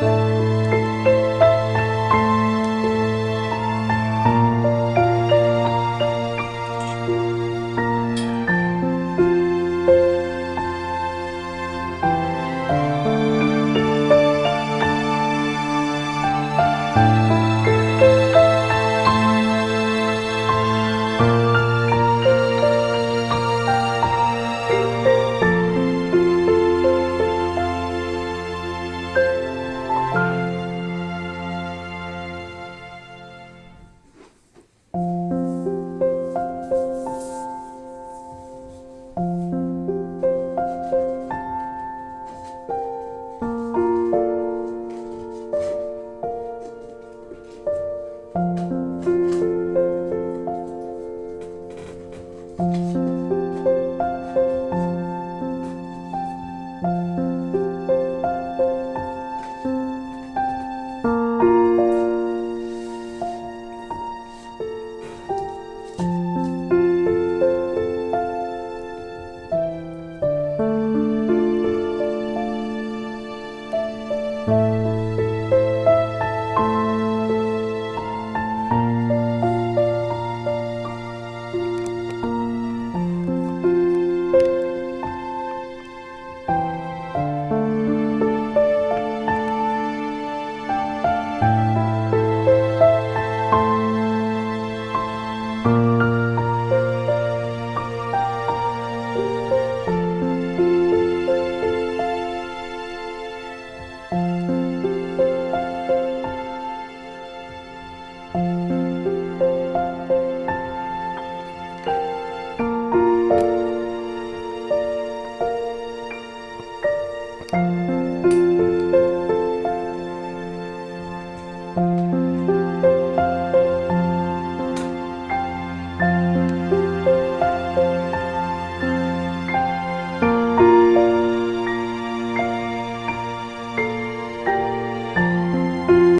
Música